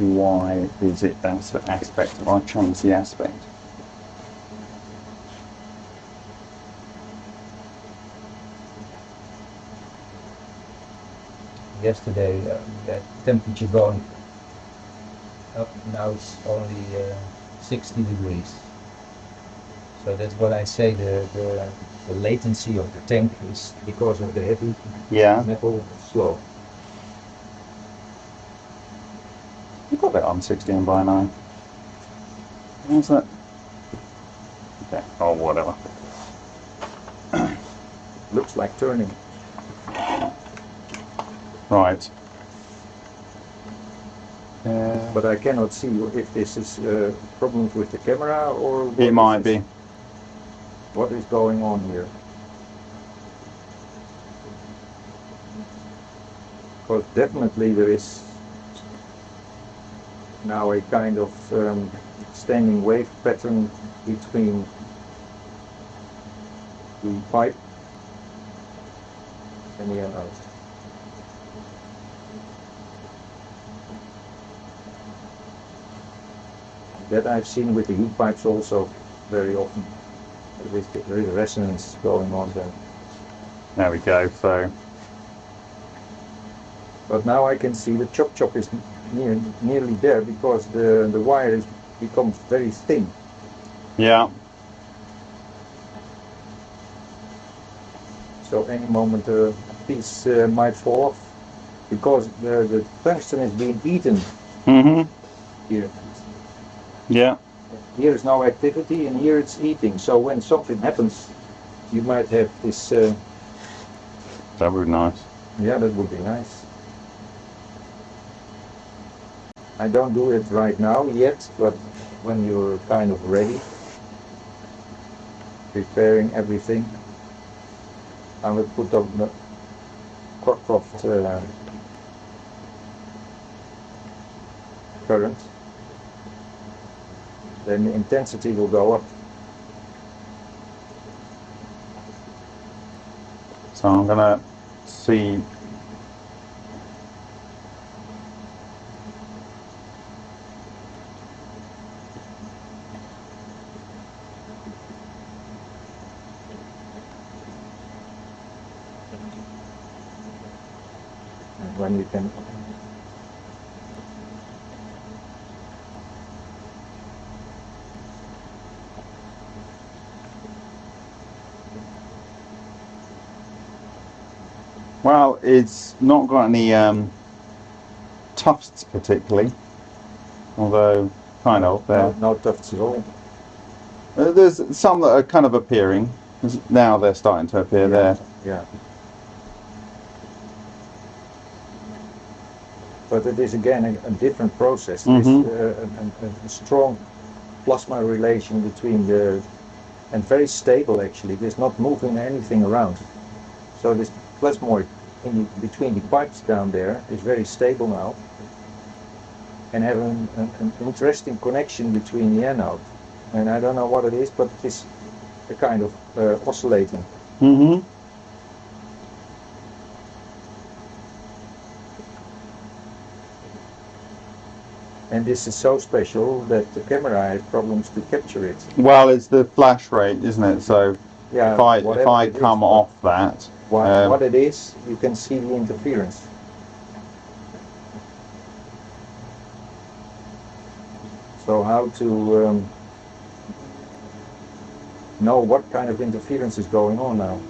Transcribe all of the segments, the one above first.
why is it that sort of aspect I change the aspect? Yesterday, uh, the temperature going up now it's only uh, 60 degrees. So that's what I say. The, the the latency of the tank is because of the heavy Yeah. metal slow. Got that on 16 by 9. How's that? Okay, oh, whatever. Looks like turning. Right. Uh, But I cannot see if this is uh, problems with the camera or It might be. What is going on here? Because definitely there is now a kind of um, standing wave pattern between the pipe and the anode. That I've seen with the heat pipes also very often. With the resonance going on there. There we go. So, But now I can see the chop chop is near, nearly there because the, the wire is becomes very thin. yeah. So any moment a piece uh, might fall off because the, the tungsten is being eaten mm -hmm. here. Yeah. Here is no activity and here it's eating. So when something happens, you might have this. Uh, That would be nice. yeah, that would be nice. I don't do it right now yet, but when you're kind of ready, preparing everything, I will put up the Cockcroft uh, current. Then the intensity will go up. So I'm gonna see. And when you can Well, it's not got any um, tufts particularly, although kind of there. no, no tufts at all. Uh, There's some that are kind of appearing. Now they're starting to appear there. Yeah. But it is again a, a different process. There's Mhm. uh, a, a, a strong plasma relation between the, and very stable actually. There's not moving anything around. So this plasmoid in the, between the pipes down there is very stable now. And have an, an, an interesting connection between the anode. And I don't know what it is, but it is a kind of uh, oscillating. Mm-hmm. And this is so special that the camera has problems to capture it. Well, it's the flash rate, isn't it? So Yeah, if I if I come but off that, What, um, what it is, you can see the interference. So how to um, know what kind of interference is going on now?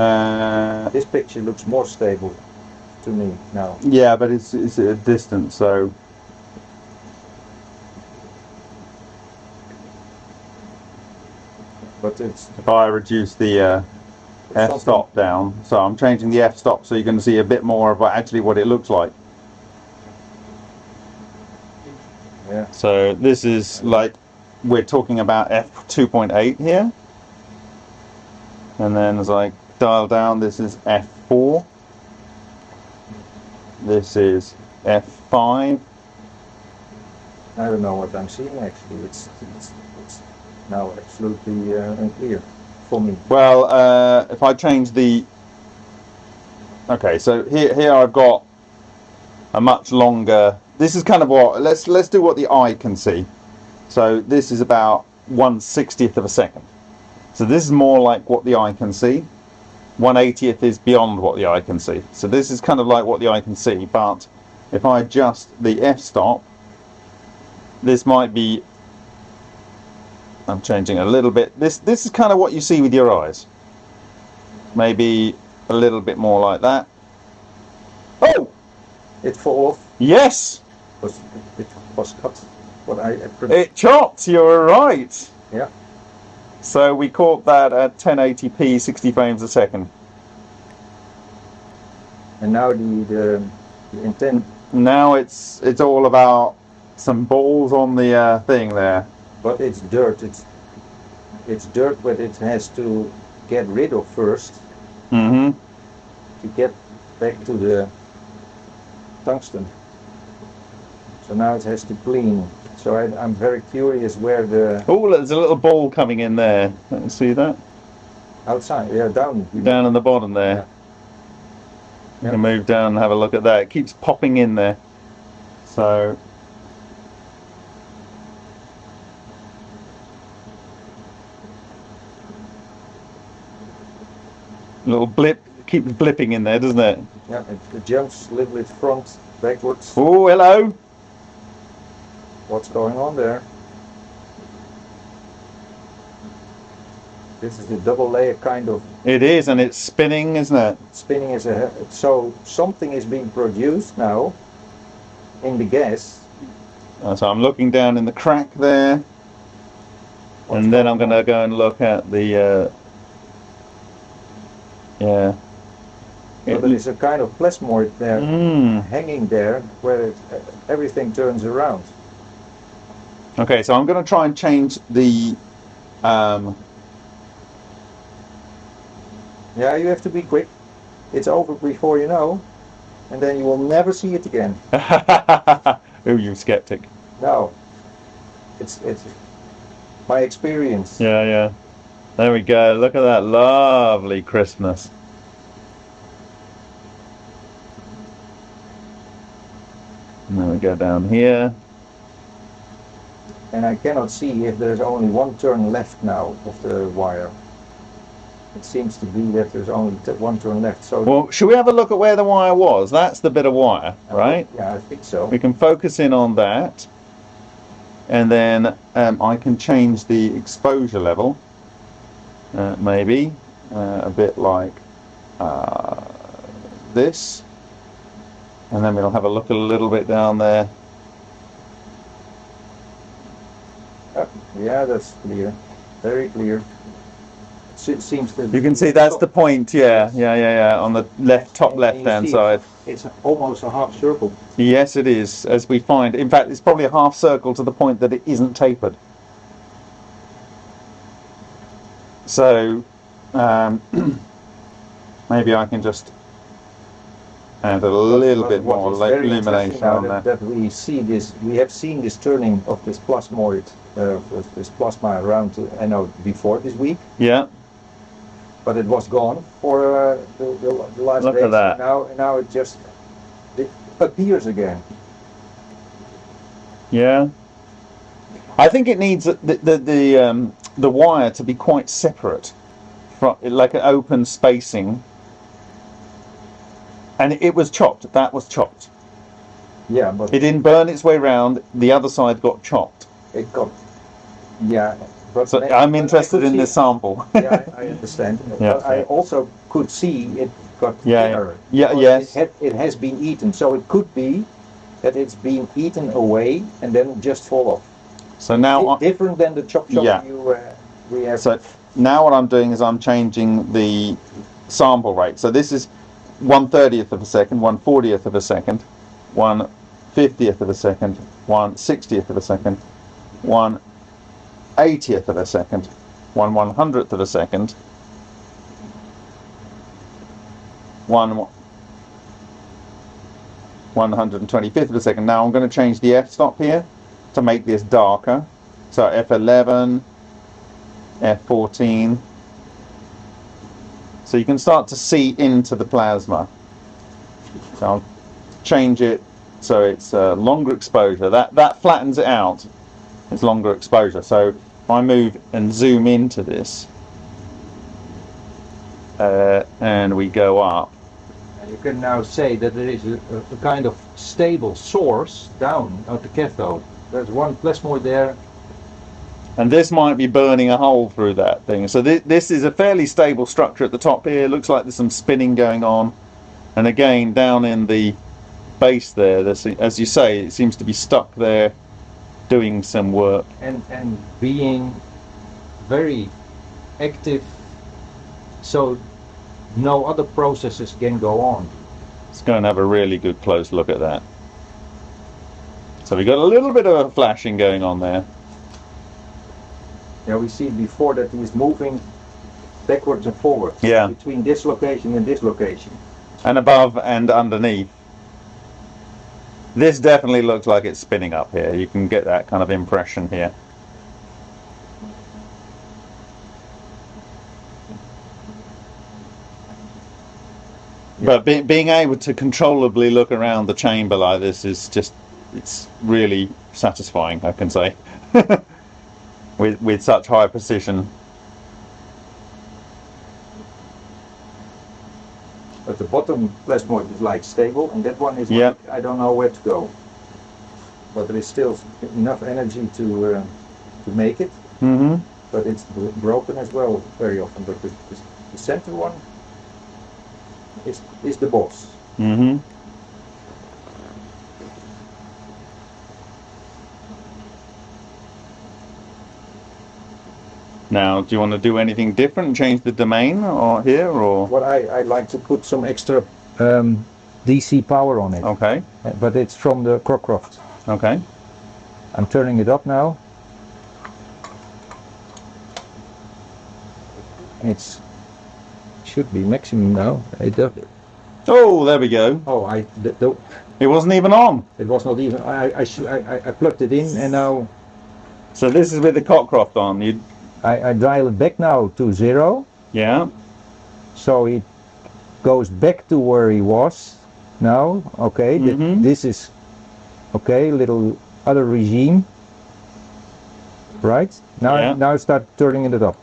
uh, This picture looks more stable to me now. yeah, but it's it's at a distance, so But it's if I reduce the uh, f-stop down, so I'm changing the f stop so you can see a bit more of actually what it looks like. Yeah. So this is like we're talking about f 2.8 here, and then as I dial down, this is f 4. This is f 5. I don't know what I'm seeing actually. It's, it's, it's now absolutely uh, unclear for me. Well, uh, if I change the okay, so here here I've got a much longer. This is kind of what let's let's do what the eye can see. So this is about one sixtieth of a second. So this is more like what the eye can see. One eightieth is beyond what the eye can see. So this is kind of like what the eye can see. But if I adjust the f-stop, this might be. I'm changing a little bit. This this is kind of what you see with your eyes. Maybe a little bit more like that. Oh, It fall off. yes, Was it was cut. What I, it chopped. You're right. yeah. So we caught that at 1080p, 60 frames a second. And now the the, the intent. Now it's it's all about some balls on the uh, thing there. But it's dirt. It's it's dirt, but it has to get rid of first hmm to get back to the tungsten. So now it has to clean. So I, I'm very curious where the Oh, there's a little ball coming in there. Let me see that outside, yeah, down. down in the bottom there. Yeah. Can move down and have a look at that. It keeps popping in there. So little blip keeps blipping in there, doesn't it? Yeah, it, it jumps a little bit front, backwards. Oh, hello. What's going on there? This is the double layer kind of It is, and it's spinning, isn't it? spinning is a so something is being produced now in the gas. Uh, So I'm looking down in the crack there, What's and then I'm going going to go and look at the. Uh, yeah. So there is a kind of plasmoid there Mm. hanging there where it, everything turns around. Okay, so I'm going to try and change the. Um, Yeah, you have to be quick. It's over before you know, and then you will never see it again. oh, you skeptic. No, it's it's my experience. Yeah, yeah. There we go. Look at that lovely crispness. And then we go down here. And I cannot see if there's only one turn left now of the wire. It seems to be that there's only one turn left. So Well, should we have a look at where the wire was? That's the bit of wire, right? Yeah, I think so. We can focus in on that. And then um, I can change the exposure level. Uh, maybe uh, a bit like uh, this. And then we'll have a look a little bit down there. Uh, yeah, that's clear. Very clear. It seems to You can see that's the point, yeah, yeah, yeah, yeah, on the left, top And left-hand side. It's almost a half circle. Yes, it is, as we find. In fact, it's probably a half circle to the point that it isn't tapered. So, um, maybe I can just add a little But bit what more like li- illumination on that, that we see this, we have seen this turning of this plasmoid, uh, this plasma around to anode before this week, Yeah, but it was gone for uh, the, the, the last Look at days. that. Now, now it just it appears again. yeah. I think it needs the the the, um, the wire to be quite separate, from like an open spacing. And it was chopped. That was chopped. Yeah, but It didn't burn its way round. The other side got chopped. it got, yeah. But So I'm interested in see- the sample. yeah, I, I understand. Yeah, but I also could see it got Yeah, yeah. thinner. Yeah, yes. It, had, it has been eaten, so it could be that it's been eaten away and then just fall off. So now, Di- I, different than the chop chop Yeah. you uh, we have. so now what I'm doing is I'm changing the sample rate. So this is one thirtieth of a second, one fortieth of a second, one fiftieth of a second, one sixtieth of a second, one eightieth of a second, one one hundredth of a second, one one hundred and twenty fifth of a second. Now I'm going to change the f stop here to make this darker. So F11, F14. So you can start to see into the plasma. So I'll change it so it's uh, longer exposure. That that flattens it out. It's longer exposure. So if I move and zoom into this, uh, and we go up, And you can now say that there is a, a, a kind of stable source down at the cathode. There's one plasmoid there. And this might be burning a hole through that thing. So thi- this is a fairly stable structure at the top here. Looks like there's some spinning going on, and again down in the base there, as you say, it seems to be stuck there, doing some work. and and being very active so no other processes can go on Let's go and have a really good close look at that. So we got a little bit of a flashing going on there. Yeah we see before that he's moving backwards and forwards Yeah. between this location and this location and above and underneath. This definitely looks like it's spinning up here. You can get that kind of impression here. But be, being able to controllably look around the chamber like this is just, it's really satisfying, I can say. with, with such high precision. but the bottom plasmoid is like stable and that one is Yeah. like, I don't know where to go. But there is still enough energy to uh, to make it. Hmm but it's broken as well very often. But the, the, center one is is the boss. Hmm Now, do you want to do anything different? Change the domain or here or what I, I like to put some extra um, DC power on it, okay, Uh, but it's from the Cockcroft. okay. I'm turning it up now. It's should be maximum now. It does. Oh, there we go. Oh, I It wasn't even on. it was not even. I I I- I plugged it in and now So this is with the Cockcroft on. You, I, I dial it back now to zero, yeah, so it goes back to where he was. Now, okay, th- Mhm. this is okay. Little other regime, right? Now Yeah. now start turning it up.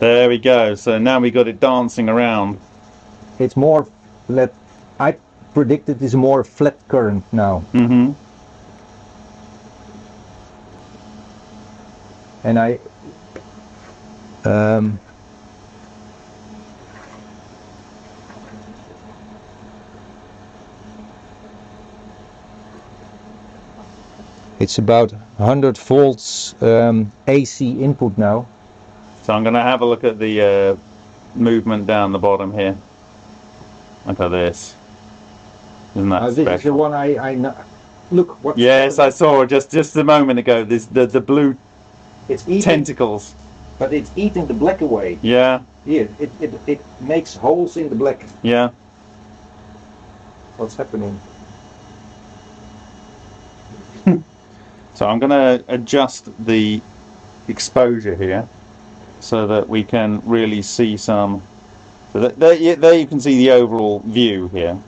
there we go. So now we got it dancing around. it's more let I predict it is more flat current now hmm and I um, it's about 100 volts um, AC input now So I'm going to have a look at the uh, movement down the bottom here. Look at this. Isn't that Uh, this is the one I, I kn- look what Yes, I saw just just a moment ago. This the the blue it's eating tentacles. but it's eating the black away Yeah, here it, it, it makes holes in the black yeah. what's happening So I'm going to adjust the exposure here so that we can really see some. So that, there, you- there you can see the overall view here.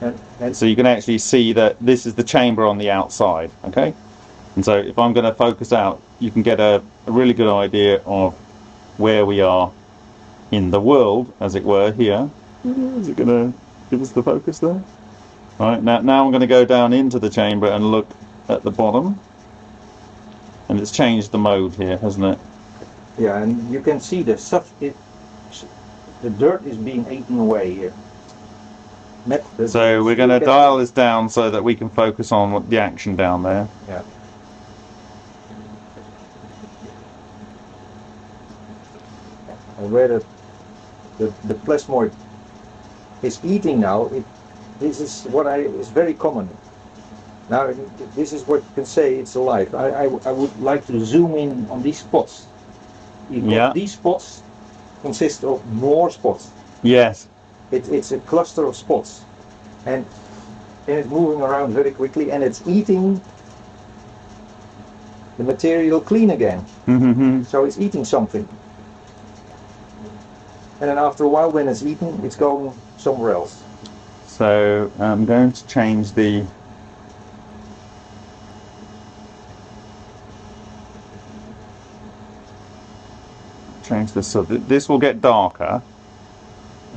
and, and So you can actually see that this is the chamber on the outside. Okay, and so if I'm going to focus out, you can get a, a really good idea of where we are in the world, as it were. Here, mm-hmm. is it going to give us the focus there? All right, now now I'm going to go down into the chamber and look at the bottom. And it's changed the mode here, hasn't it? Yeah, and you can see the stuff. It, the dirt is being eaten away here. So we're going to dial this down so that we can focus on the action down there. Yeah. And where the, the the plasmoid is eating now, it this is what I is very common. Now this is what you can say it's alive. I, I, I would like to zoom in on these spots. Yeah. These spots consist of more spots. Yes. It, it's a cluster of spots, and and it's moving around very quickly, and it's eating the material clean again. Mm-hmm. So it's eating something, and then after a while, when it's eaten, it's going somewhere else. So I'm going to change the change this so th this will get darker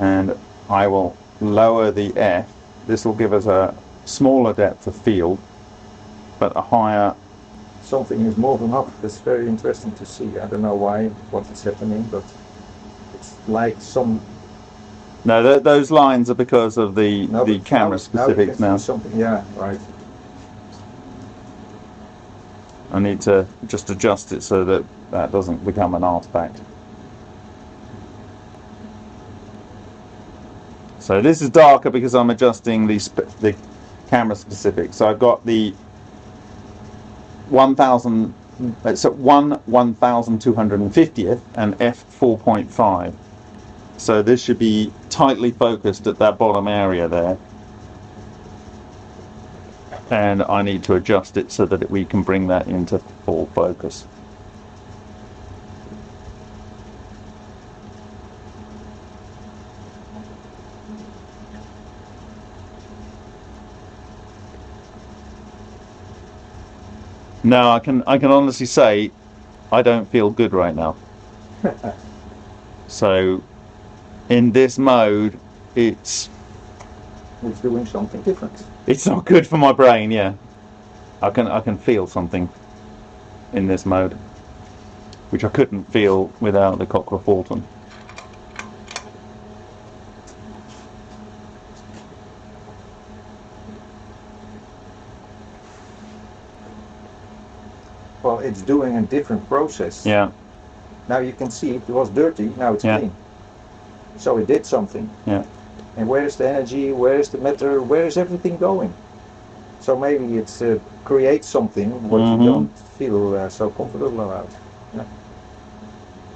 and I will lower the F. This will give us a smaller depth of field but a higher Something is moving up. That's very interesting to see. I don't know why, what is happening, but like some no th those lines are because of the No, the camera now- now specifics now. Something, yeah, right. I need to just adjust it so that that doesn't become an artifact. So this is darker because I'm adjusting the sp the camera specific. So I've got the 1000 it's at 1 1250th and f 4.5. So this should be tightly focused at that bottom area there. And I need to adjust it so that we can bring that into full focus. No, I can I can honestly say I don't feel good right now. so in this mode it's It's doing something different. it's not good for my brain, yeah. I can I can feel something in this mode. Which I couldn't feel without the Cockcroft Walton. Well, it's doing a different process. Yeah, Now you can see it was dirty, now it's Yeah. clean. So it did something. yeah. And where is the energy? Where is the matter? Where is everything going? So maybe it uh, creates something what Mhm. you don't feel uh, so comfortable about. Yeah.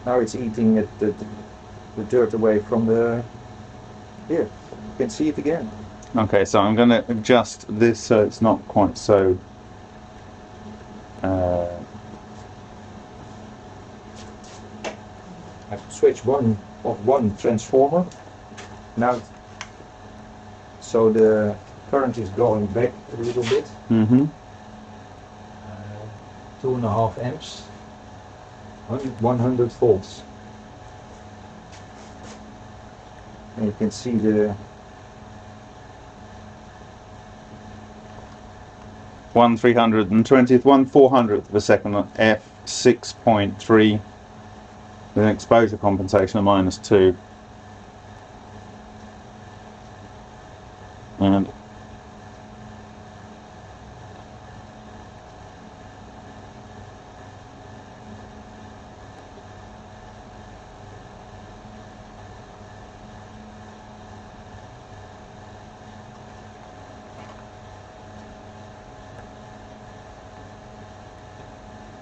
Now it's eating it, the, the dirt away from the. Here, you can see it again. Okay, so I'm gonna adjust this so it's not quite so uh, I switch one of one transformer. Now, so the current is going back a little bit. mhm. Uh, two and a half amps, 100 100 volts. And you can see the one three hundred and twentieth, one four hundredth of a second on f six point three with an exposure compensation of minus two. And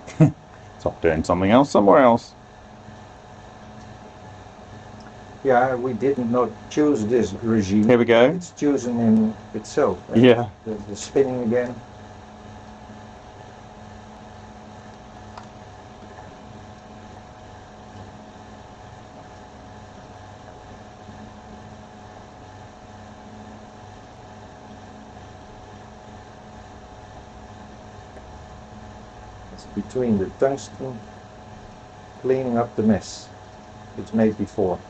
it's off doing something else somewhere else. Yeah we did not choose this regime. Here we go. It's chosen in itself. uh, Yeah. The, the spinning again. It's between the tungsten cleaning up the mess it's made before.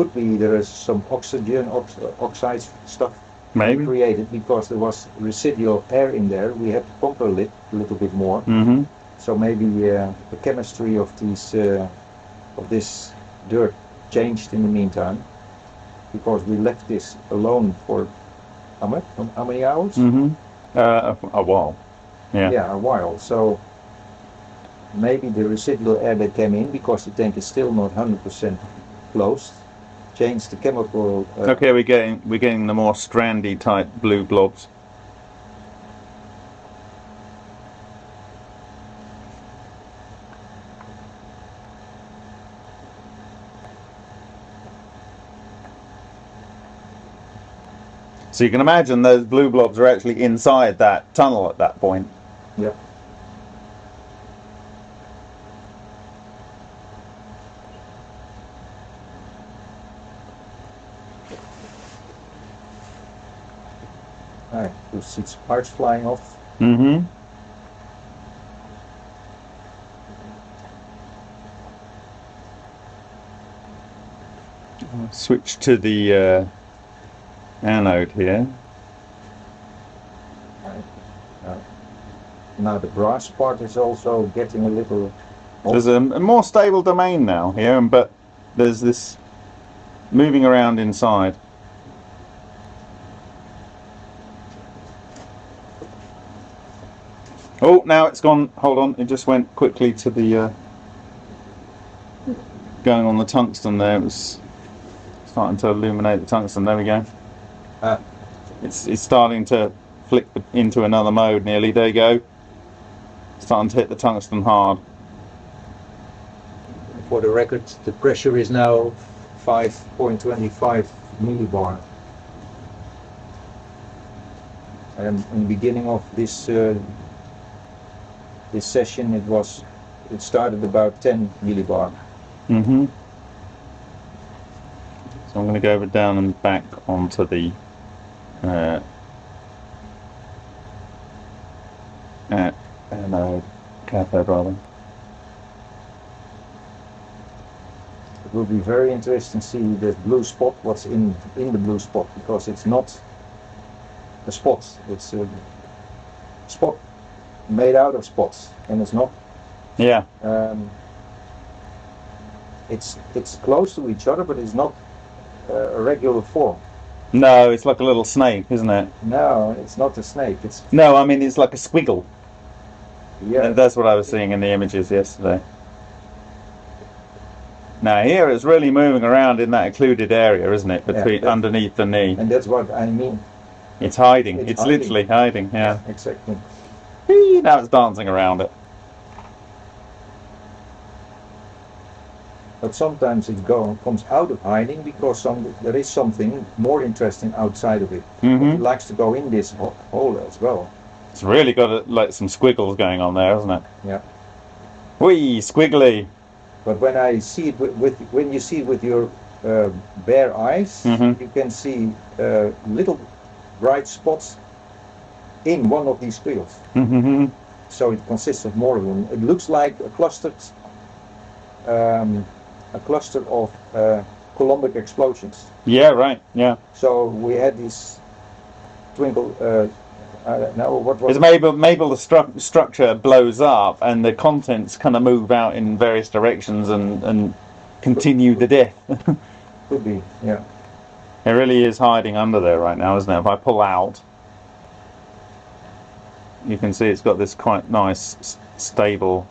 Could be there is some oxygen ox- oxide stuff Maybe. created because there was residual air in there. We had to pump a lit, a little bit more. Mm-hmm. So maybe uh, the chemistry of these uh, of this dirt changed in the meantime because we left this alone for how much? How many hours? Mm-hmm. Uh, a, a while. Yeah. yeah, a while. So maybe the residual air that came in because the tank is still not 100% closed changed the chemical. Uh, Okay, we're getting we're getting the more strandy type blue blobs. So you can imagine those blue blobs are actually inside that tunnel at that point. Yep. Alright, you see sparks flying off. Mm-hmm. Switch to the uh, anode here. Now the brass part is also getting a little There's a, a more stable domain now here, but there's this moving around inside. Oh, now it's gone. Hold on, it just went quickly to the uh, going on the tungsten there. It was starting to illuminate the tungsten. There we go. Ah. It's it's starting to flick into another mode. Nearly. There you go. Starting to hit the tungsten hard. For the record, the pressure is now 5.25 millibar. And in the beginning of this uh, this session, it was it started about 10 millibar. Mm-hmm. So I'm going to go over down and back onto the uh, uh, cathode rather. It will be very interesting to see the blue spot, what's in in the blue spot, because it's not a spot. It's a spot made out of spots, and it's not. Yeah. Um, it's it's close to each other, but it's not uh, a regular form. No, it's like a little snake, isn't it? No, it's not a snake. It's No, I mean it's like a squiggle. yeah. That's what I was seeing in the images yesterday. Now here it's really moving around in that occluded area, isn't it? Between that- underneath the knee. And that's what I mean. It's hiding. It's It's, hiding. literally hiding. Yeah. Exactly. Whee, Now it's dancing around it. But sometimes it go, comes out of hiding because some, there is something more interesting outside of it. hmm It likes to go in this ho- hole as well. It's really got a, like some squiggles going on there, hasn't it? Yeah. Whee, squiggly. But when I see it with, with when you see it with your uh, bare eyes, Mhm. you can see uh, little bright spots in one of these squiggles. hmm So it consists of more of them. It looks like a clustered, um, a cluster of uh, Coulombic explosions. Yeah, right. Yeah. So we had this twinkle. Uh, I don't know what was. It's maybe maybe the stru- structure blows up and the contents kind of move out in various directions and and continue the death. Could be, yeah. it really is hiding under there right now, isn't it? If I pull out, you can see it's got this quite nice stable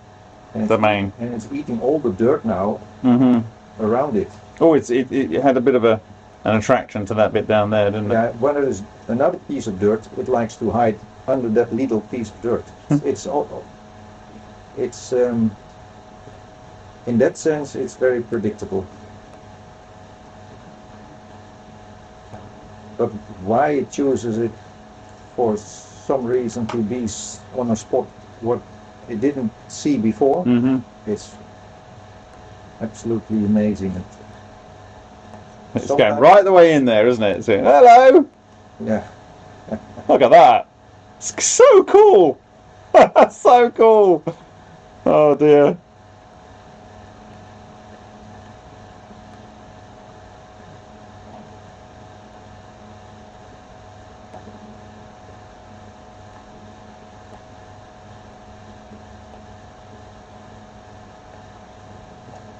And it's, domain. and it's eating all the dirt now hmm around it. Oh, it's it, it had a bit of a an attraction to that bit down there, didn't it? Yeah, when there is another piece of dirt, it likes to hide under that little piece of dirt. Hmm. it's all, it's um, in that sense, it's very predictable. But why it chooses it for some reason to be on a spot what it didn't see before, hmm it's absolutely amazing. It's Sometimes- going right the way in there, isn't it? Saying, hello, Yeah. look at that. It's so cool. so cool. Oh dear.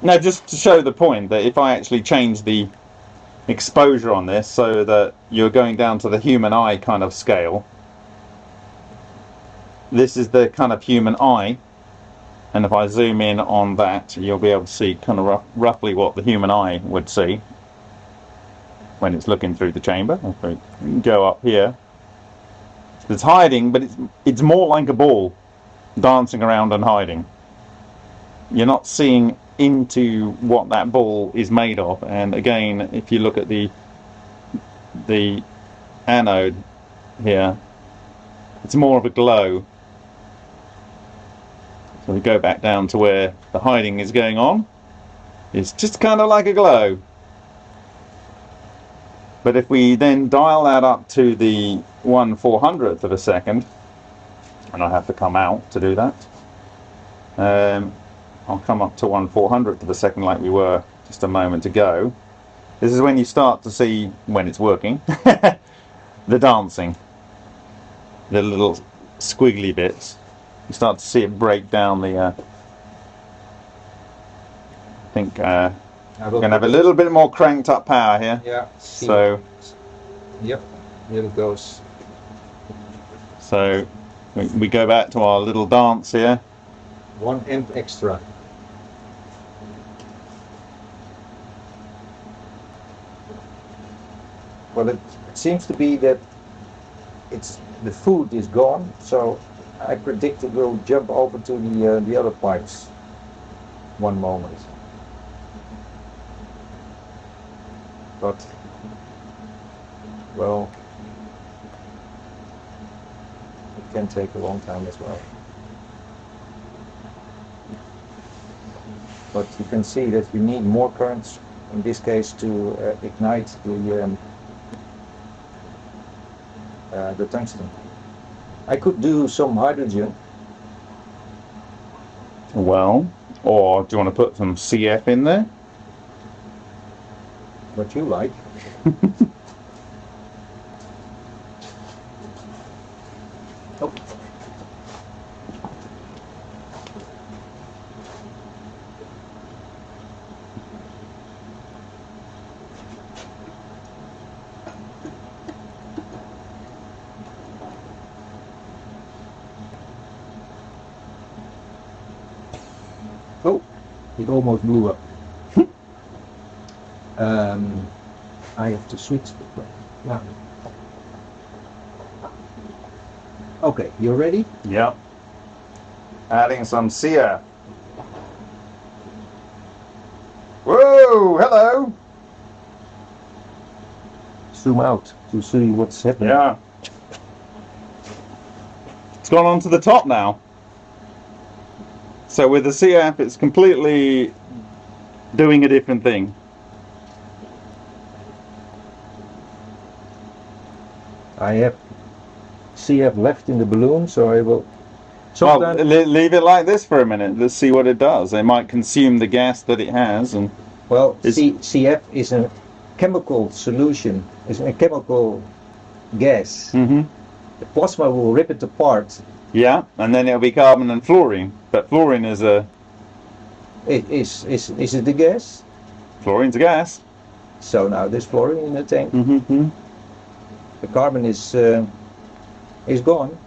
Now, just to show the point that if I actually change the exposure on this so that you're going down to the human eye kind of scale, this is the kind of human eye. And if I zoom in on that, you'll be able to see kind of rough, roughly what the human eye would see when it's looking through the chamber. Go up here, it's hiding, but it's it's more like a ball dancing around and hiding. You're not seeing into what that ball is made of. And again, if you look at the the anode here, it's more of a glow So we go back down to where the hiding is going on. It's just kind of like a glow. But if we then dial that up to the 1 400th of a second, and I have to come out to do that, um, I'll come up to 1 400th of a second like we were just a moment ago. This is when you start to see, when it's working, the dancing. The little squiggly bits. You start to see it break down the... Uh, I think uh, we're going to have a little bit more cranked up power here. Yeah. So, Yep. Here it goes. so we, we go back to our little dance here. One amp extra. Well, it, it seems to be that it's the food is gone, so I predict it will jump over to the uh, the other pipes. One moment. But well, it can take a long time as well. but you can see that you need more currents in this case to uh, ignite the um, uh, the tungsten. I could do some hydrogen, Well, or do you want to put some CF in there? what you like. oh. Oh, it almost blew up. um, I have to switch. the- Yeah. Okay, you ready? Yep. Adding some CF. Whoa, hello. Zoom out to see what's happening. Yeah. It's gone on to the top now. So with the CF, it's completely doing a different thing. I have CF left in the balloon, so I will. Well, leave it like this for a minute. Let's see what it does. It might consume the gas that it has, and well, C, CF is a chemical solution, is a chemical gas. hmm The plasma will rip it apart. yeah, and then it'll be carbon and fluorine. But fluorine is a is is is it the gas? fluorine's a gas. So now there's fluorine in the tank. Mm-hmm. The carbon is uh, is gone.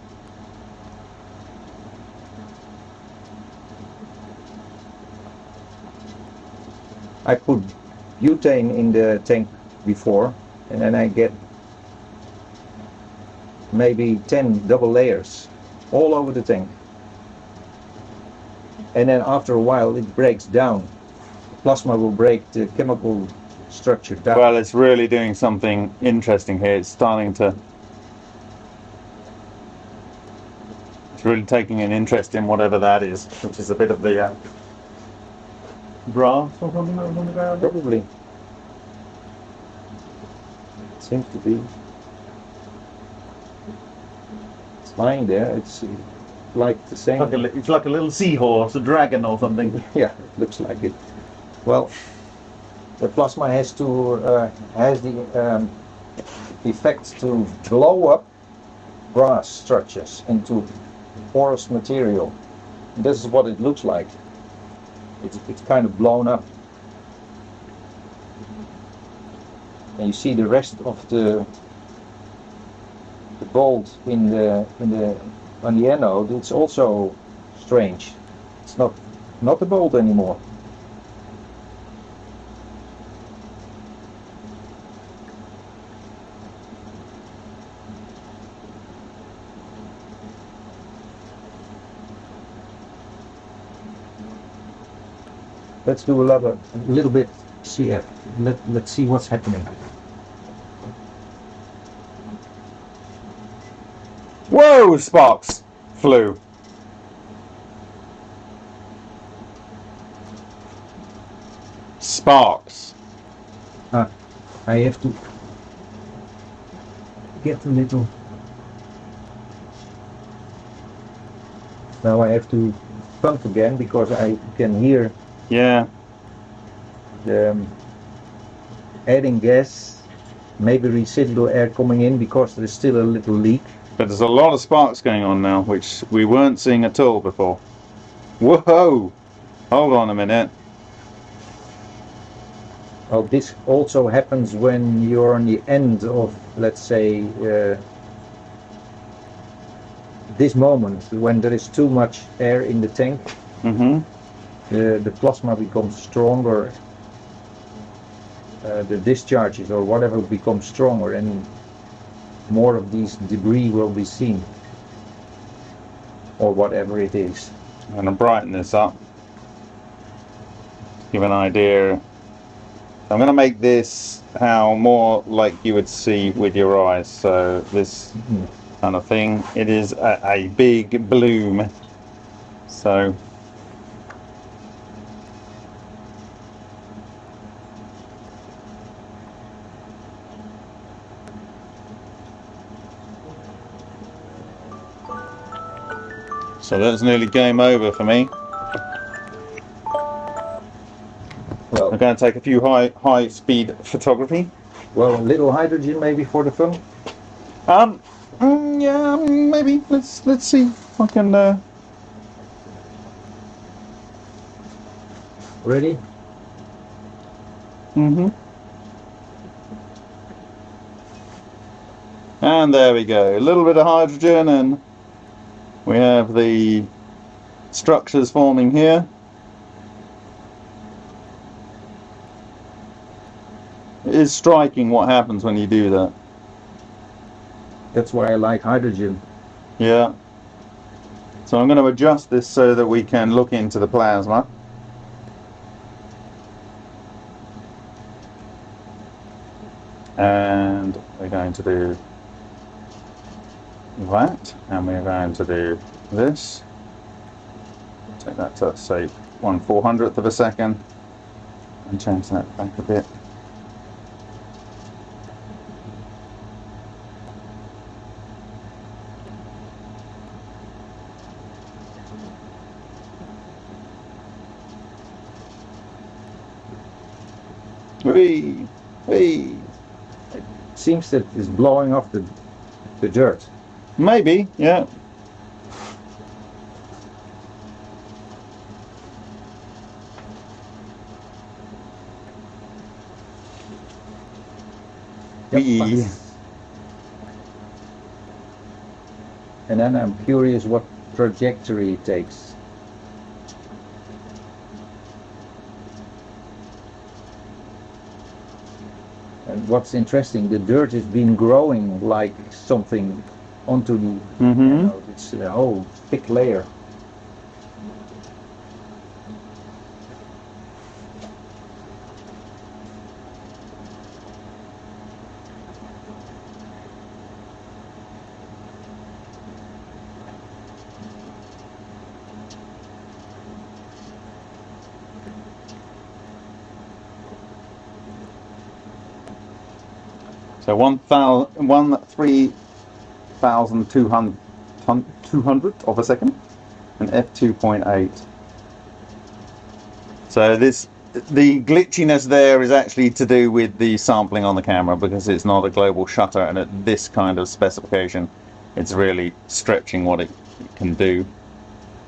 I put butane in the tank before, and then I get maybe 10 double layers all over the tank. And then after a while it breaks down. Plasma will break the chemical structure down. Well, it's really doing something interesting here. It's starting to. It's really taking an interest in whatever that is, which is a bit of the uh, brass or something that was on the ground. Probably. Seems to be. It's lying there. It's like the same. Like a, it's like a little seahorse, a dragon or something. Yeah, it looks like it. Well, the plasma has to uh, has the um, effect to blow up brass structures into porous material. This is what it looks like. It's, it's kind of blown up. And you see the rest of the the gold in the in the on the anode. It's also strange. It's not not a bolt anymore. Let's do a little, bit CF. Uh, let, let's see what's happening. Whoa, sparks flew. Sparks. Uh, I have to get a little. Now I have to pump again because I can hear. Yeah. The um, adding gas, maybe residual air coming in because there is still a little leak. But there's a lot of sparks going on now, which we weren't seeing at all before. Whoa! Hold on a minute. Oh, this also happens when you're on the end of, let's say, uh, this moment when there is too much air in the tank. Mm-hmm. the, the plasma becomes stronger, uh, the discharges or whatever becomes stronger, and more of these debris will be seen, or whatever it is. I'm going to brighten this up. Give an idea. I'm going to make this how more like you would see with your eyes. So this Mhm. kind of thing. It is a, a big bloom. So So that's nearly game over for me. Well, I'm going to take a few high high speed photography. well, a little hydrogen maybe for the film. Um, mm, yeah, maybe. Let's let's see if I can. Uh, Ready? hmm And there we go. A little bit of hydrogen, and we have the structures forming here. It is striking what happens when you do that. That's why I like hydrogen. Yeah. So I'm going to adjust this so that we can look into the plasma. And we're going to do that, and we're going to do this. Take that to say one four hundredth of a second, and change that back a bit. Whee! Whee! Seems that it's blowing off the the dirt. Maybe, yeah. Whee! And then I'm curious what trajectory it takes. And what's interesting, the dirt has been growing like something onto the, Mm-hmm. know, it's a whole thick layer. So one one three thousand two hundred, two hundred of a second, and f two point eight. So this, the glitchiness there is actually to do with the sampling on the camera because it's not a global shutter, and at this kind of specification, it's really stretching what it can do,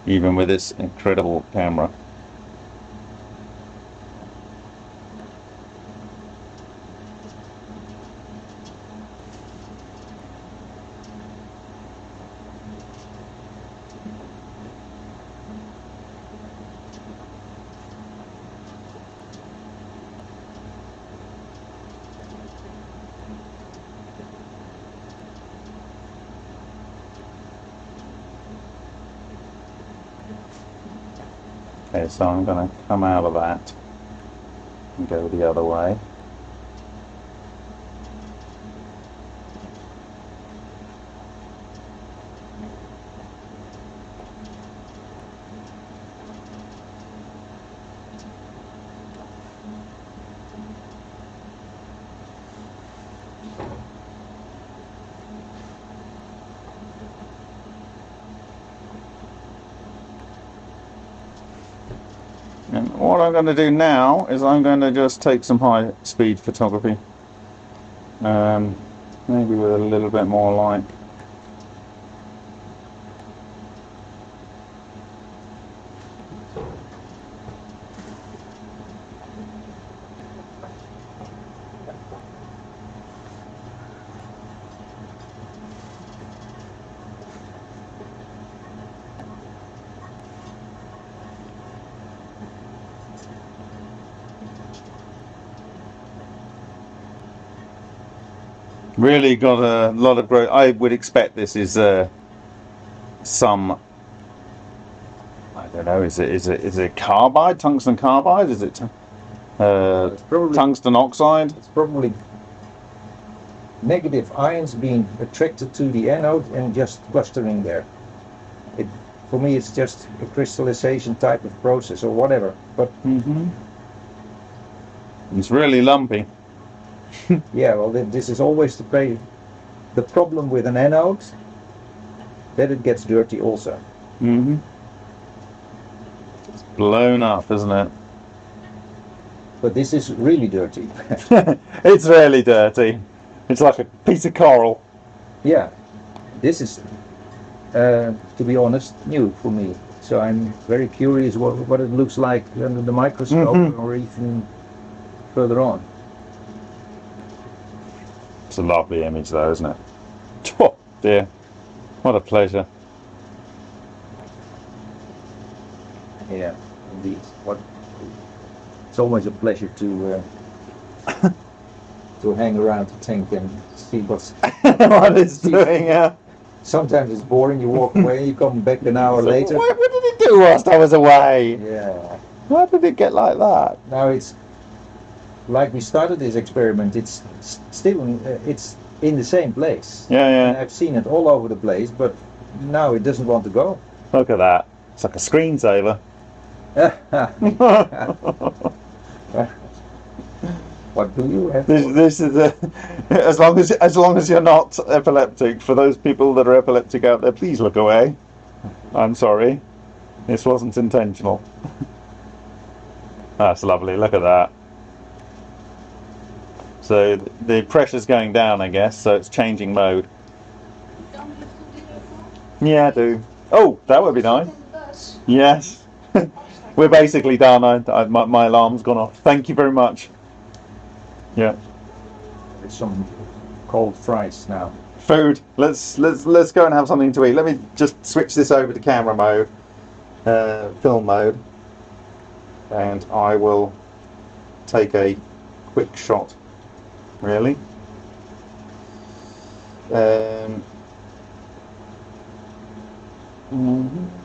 even with this incredible camera. Okay, so I'm going to come out of that and go the other way. I'm going to do now is I'm going to just take some high speed photography. Um, maybe with a little bit more light. Really got a lot of growth. I would expect this is uh, some. I don't know. Is it is it is it carbide? Tungsten carbide? Is it uh, probably tungsten oxide? it's probably negative ions being attracted to the anode and just clustering there. It, for me, it's just a crystallization type of process or whatever. But Mm-hmm. It's really lumpy. yeah, well, this is always the pay. The problem with an anode that it gets dirty also. Mm-hmm. It's blown up, isn't it? But this is really dirty. it's really dirty. It's like a piece of coral. yeah, this is, uh, to be honest, new for me. So I'm very curious what, what it looks like under the microscope Mhm. or even further on. It's a lovely image, though, isn't it? Oh, dear. What a pleasure. Yeah, indeed. What? It's always a pleasure to uh, to hang around the tank and see what's. what it's doing, yeah. Sometimes it's boring. You walk away. You come back an hour later. What, what did it do whilst I was away? Yeah. Why did it get like that? Now it's like we started this experiment. It's still uh, it's in the same place. Yeah, And yeah. I've seen it all over the place, but now it doesn't want to go. Look at that. It's like a screensaver. what do you have? This, this is a, as long as as long as you're not epileptic. For those people that are epileptic out there, please look away. I'm sorry, this wasn't intentional. That's lovely. Look at that. So th- the pressure's going down, I guess. So it's changing mode. Yeah, I do. Oh, that would be nice. Yes. We're basically done. I, I, my, my alarm's gone off. Thank you very much. Yeah. It's some cold fries now. food. Let's let's let's go and have something to eat. Let me just switch this over to camera mode, uh, film mode, and I will take a quick shot. Really. Um, mhm. Yep.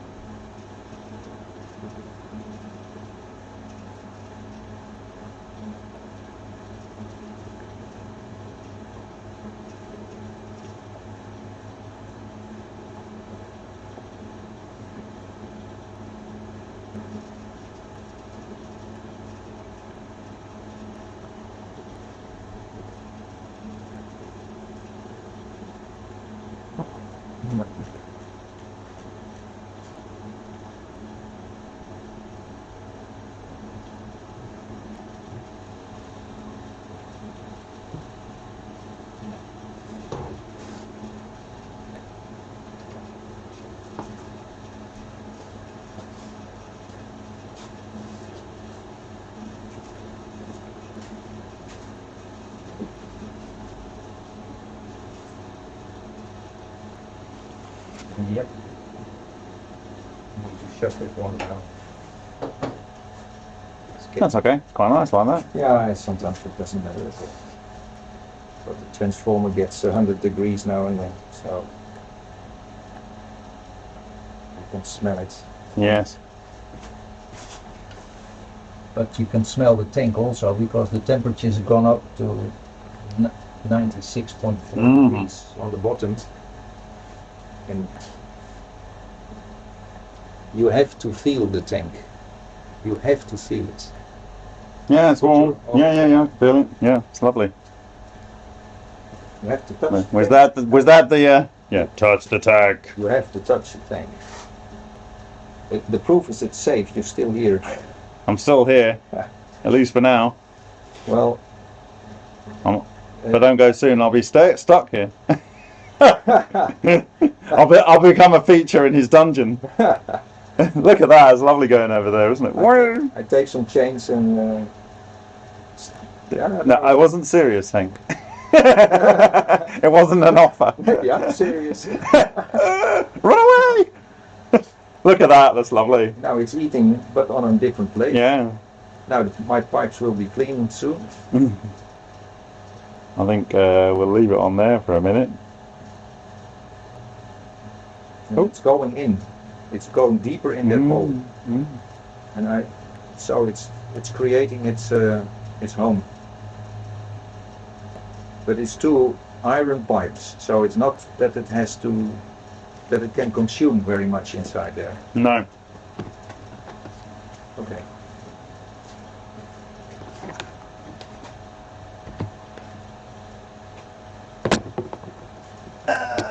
Need to shut that one down. That's okay. It's quite nice like that. Yeah, sometimes it doesn't matter at all. But the transformer gets 100 degrees now and then, so you can smell it. Yes. But you can smell the tank also because the temperature's gone up to 96.4 Mhm. degrees on the bottom. And you have to feel the tank. You have to feel it. Yeah, it's warm. Yeah, yeah, yeah. Feeling. Yeah, it's lovely. You have to touch. the Was tank. that the, was that the uh, yeah? Touch the tank. You have to touch the tank. It, the proof is it's safe. You're still here. I'm still here, at least for now. Well, I'm, if I don't go soon, I'll be sta stuck here. I'll, be, I'll become a feature in his dungeon. Look at that, it's lovely going over there, isn't it? Woo! I take some chains and. Uh, yeah, No, I wasn't serious, Hank. it wasn't an offer. Maybe I'm serious. Run away! Look at that, that's lovely. now it's eating, but on a different plate. Yeah. Now my pipes will be clean soon. I think uh, we'll leave it on there for a minute. Oh. It's going in. It's going deeper in that mm hole. Mm. And I, so it's it's creating its uh, its home. But it's two iron pipes, so it's not that it has to that it can consume very much inside there. No. Okay. Uh.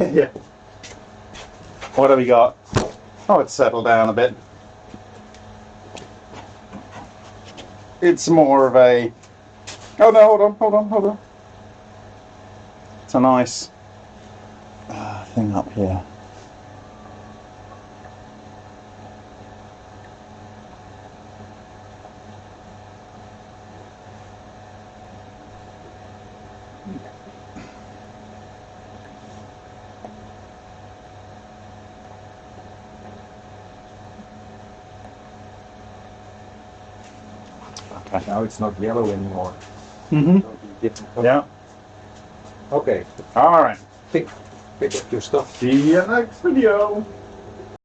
yeah. What have we got? Oh, it's settled down a bit. It's more of a. Oh no! Hold on! Hold on! Hold on! It's a nice uh, thing up here. Okay. Now it's not yellow anymore. Mm-hmm. Different color. Yeah. Okay, All right. pick pick up your stuff. See you next video.